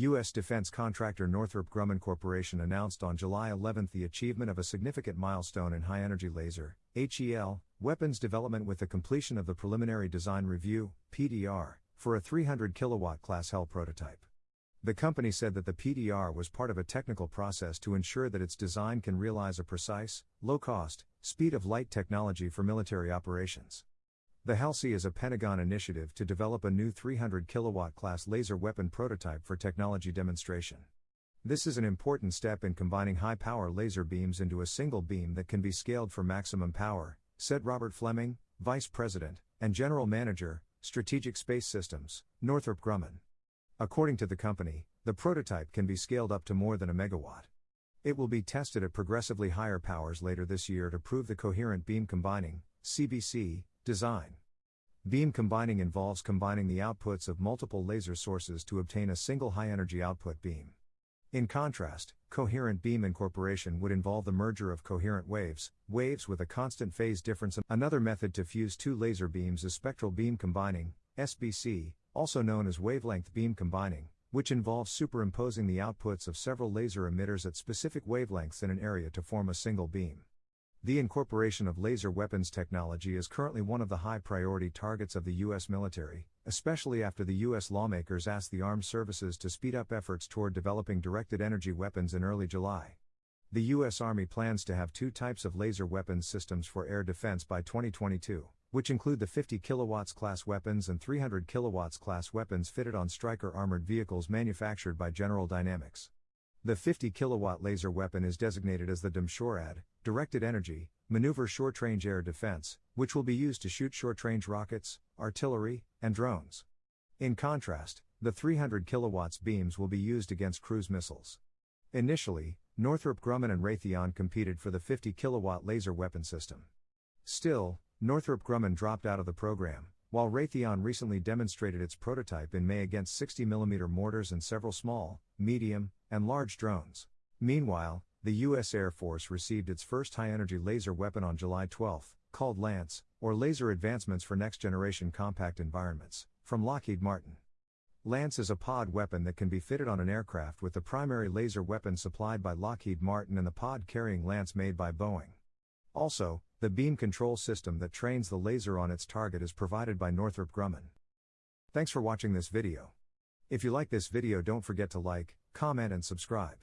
U.S. defense contractor Northrop Grumman Corporation announced on July 11 the achievement of a significant milestone in high energy laser HEL, weapons development with the completion of the Preliminary Design Review PDR, for a 300 kilowatt class HEL prototype. The company said that the PDR was part of a technical process to ensure that its design can realize a precise, low cost, speed of light technology for military operations. The HELSI is a Pentagon initiative to develop a new 300 kilowatt class laser weapon prototype for technology demonstration. This is an important step in combining high power laser beams into a single beam that can be scaled for maximum power, said Robert Fleming, Vice President and General Manager, Strategic Space Systems, Northrop Grumman. According to the company, the prototype can be scaled up to more than a megawatt. It will be tested at progressively higher powers later this year to prove the coherent beam combining CBC design. Beam combining involves combining the outputs of multiple laser sources to obtain a single high energy output beam. In contrast, coherent beam incorporation would involve the merger of coherent waves, waves with a constant phase difference. Another method to fuse two laser beams is spectral beam combining, SBC, also known as wavelength beam combining, which involves superimposing the outputs of several laser emitters at specific wavelengths in an area to form a single beam. The incorporation of laser weapons technology is currently one of the high priority targets of the U.S. military, especially after the U.S. lawmakers asked the armed services to speed up efforts toward developing directed energy weapons in early July. The U.S. Army plans to have two types of laser weapons systems for air defense by 2022, which include the 50 kilowatts class weapons and 300 kilowatts class weapons fitted on Stryker armored vehicles manufactured by General Dynamics. The 50 kilowatt laser weapon is designated as the DMSHORAD, Directed Energy, Maneuver Short Range Air Defense, which will be used to shoot short range rockets, artillery, and drones. In contrast, the 300 kilowatts beams will be used against cruise missiles. Initially, Northrop Grumman and Raytheon competed for the 50 kilowatt laser weapon system. Still, Northrop Grumman dropped out of the program, while Raytheon recently demonstrated its prototype in May against 60mm mortars and several small, medium, and large drones. Meanwhile, the U.S. Air Force received its first high energy laser weapon on July 12, called Lance, or Laser Advancements for Next Generation Compact Environments, from Lockheed Martin. Lance is a pod weapon that can be fitted on an aircraft with the primary laser weapon supplied by Lockheed Martin and the pod carrying Lance made by Boeing. Also, the beam control system that trains the laser on its target is provided by Northrop Grumman. Thanks for watching this video. If you like this video don't forget to like, comment and subscribe.